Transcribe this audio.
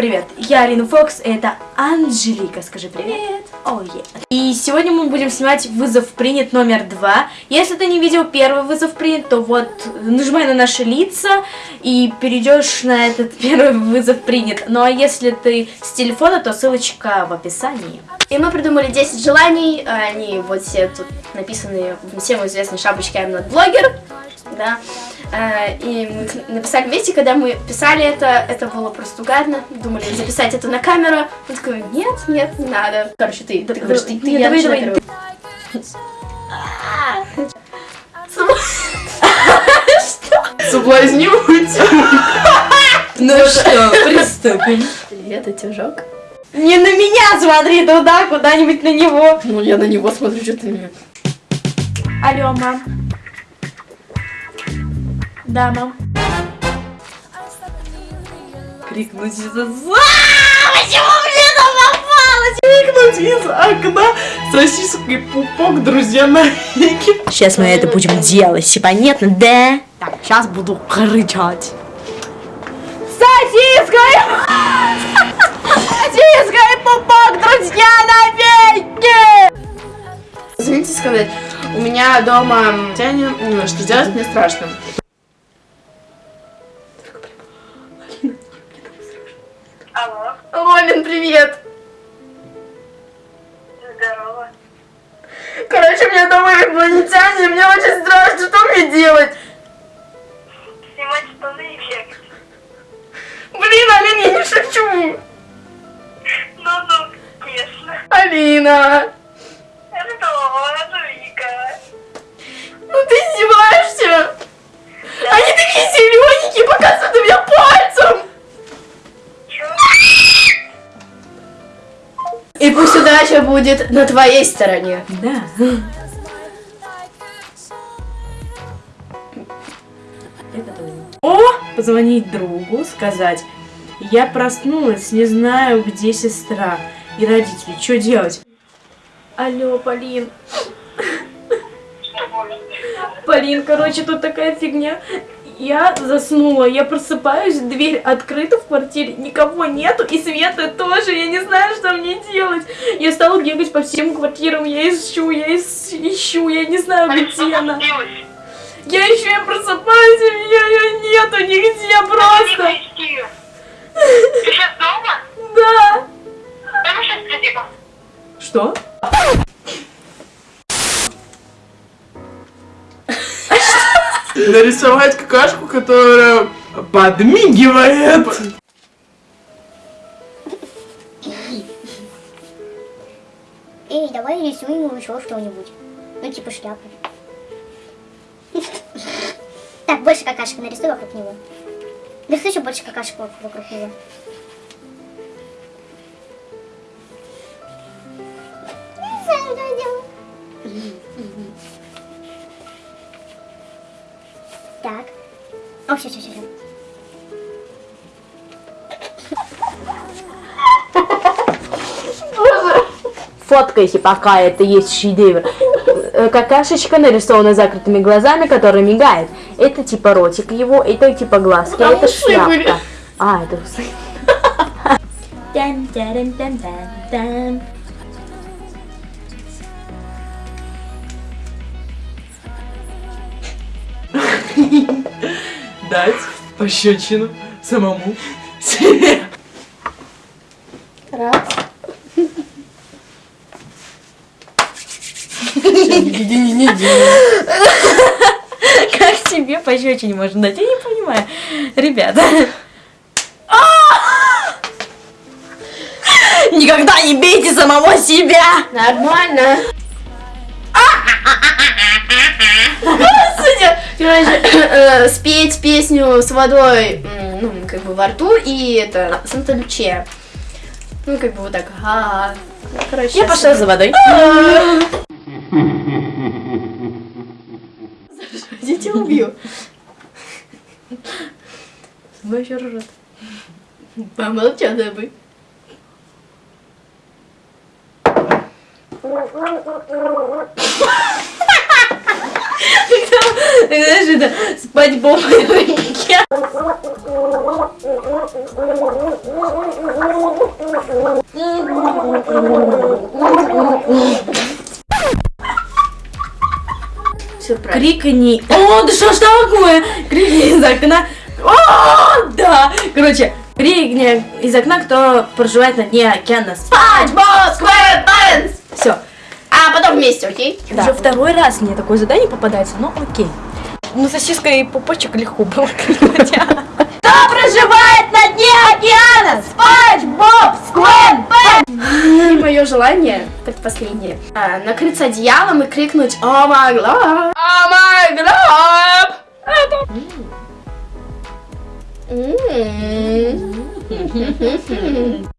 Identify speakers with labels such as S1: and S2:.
S1: привет! Я Алина Фокс, и это Анжелика. Скажи привет! О, oh, yeah. И сегодня мы будем снимать вызов принят номер два. Если ты не видел первый вызов принят, то вот нажимай на наши лица и перейдешь на этот первый вызов принят. Ну а если ты с телефона, то ссылочка в описании.
S2: И мы придумали 10 желаний, они вот все тут написаны всем известной шапочкой I'm not blogger, да. Э, и мы написали вместе, когда мы писали это, это было просто угарно. Думали записать это на камеру. Он такой, нет, нет, не надо. Короче, ты, ты говоришь, ты, ты,
S1: я давай, давай.
S3: Соблазнюсь.
S1: Ну что, приступим.
S2: Привет, утюжок.
S1: Не на меня смотри туда, куда-нибудь на него.
S2: Ну, я на него смотрю, что ты...
S1: Алло, мам. Да, мам.
S3: Крикнуть из окна. Почему мне это попалось? Крикнуть из окна сосиской пупок, друзья, навеки.
S1: Сейчас мы это будем делать, понятно, да? Так, сейчас буду кричать. Сосиской! Сосиской пупок, друзья, навеки!
S2: Извините сказать, у меня дома Таня, что делать мне страшно. Лолин, привет!
S4: Здорово.
S2: Короче, у меня дома инопланетяне, мне очень страшно, что мне делать?
S4: Снимать штаны и бегать.
S2: Блин, Алина, я не шучу!
S4: Ну-ну, конечно.
S2: Алина!
S4: Что, Анжелика?
S2: Ну ты издеваешься? Они такие зелененькие, показывают на меня пальцем! Удача будет на твоей стороне.
S1: Да. О, позвонить другу, сказать, я проснулась, не знаю, где сестра и родители, что делать? Алло, Полин. Полин, короче, тут такая фигня. Я заснула, я просыпаюсь, дверь открыта в квартире, никого нету, и Света тоже, я не знаю, что мне делать. Я стала бегать по всем квартирам, я ищу, я ищу, я не знаю, где она. Я еще я просыпаюсь, и меня ее нету нигде просто.
S4: Ты сейчас дома?
S1: Да.
S4: Придем.
S1: Что?
S3: Нарисовать какашку, которая подмигивает.
S5: Эй, давай рисуем еще что-нибудь. Ну, типа шляпу. Так, больше какашек нарисуй вокруг него. Нарисуй еще больше какашек вокруг него. Так. Все, все, все.
S1: Фоткайте, пока это есть шедевр. Э, Какашечка нарисована закрытыми глазами, которая мигает. Это типа ротик его, это типа глазки, а это шляпка. А, это усы.
S3: Дать пощечину самому себе.
S2: Раз.
S1: Как тебе пощечине можно дать? Я не понимаю. Ребята. Никогда не бейте самого себя!
S2: Нормально. Короче, э, спеть песню с водой, ну, как бы во рту, и это, Санта Лючия. Ну, как бы вот так, а Короче,
S1: Я пошла за водой.
S2: Я тебя убью. Мой еще ржет. Помолчал, да бы.
S1: Ты знаешь, это спать бомбой. океан.
S2: Все правильно.
S1: Крикни. О, да что ж такое? Крикни из окна. О, да. Короче, крикни из окна, кто проживает на дне океана.
S2: Боб SquarePants!
S1: Все.
S2: А потом вместе, окей?
S1: Уже второй раз мне такое задание попадается, но окей. Ну, сосиска и пупочек легко было.
S2: Кто проживает на дне океана? SpongeBob SquarePants! И мое желание, предпоследнее, а, накрыться одеялом и крикнуть «Oh my glob! Oh my glob!»